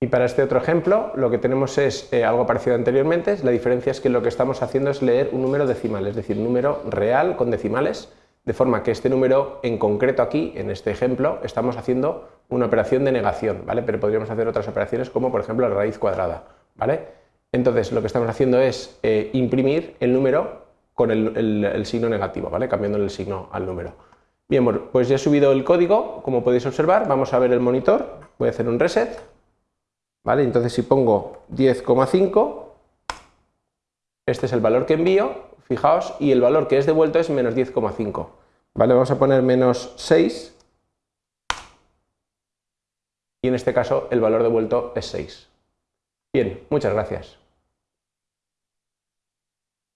Y para este otro ejemplo lo que tenemos es eh, algo parecido anteriormente, la diferencia es que lo que estamos haciendo es leer un número decimal, es decir, un número real con decimales, de forma que este número en concreto aquí, en este ejemplo, estamos haciendo una operación de negación, ¿vale? Pero podríamos hacer otras operaciones como por ejemplo la raíz cuadrada, ¿vale? Entonces lo que estamos haciendo es eh, imprimir el número con el, signo negativo, ¿vale? Cambiándole el signo al número. Bien, pues ya he subido el código, como podéis observar, vamos a ver el monitor, voy a hacer un reset, ¿vale? Entonces si pongo 10,5, este es el valor que envío, fijaos, y el valor que es devuelto es menos 10,5, ¿vale? Vamos a poner menos 6, y en este caso el valor devuelto es 6. Bien, muchas gracias.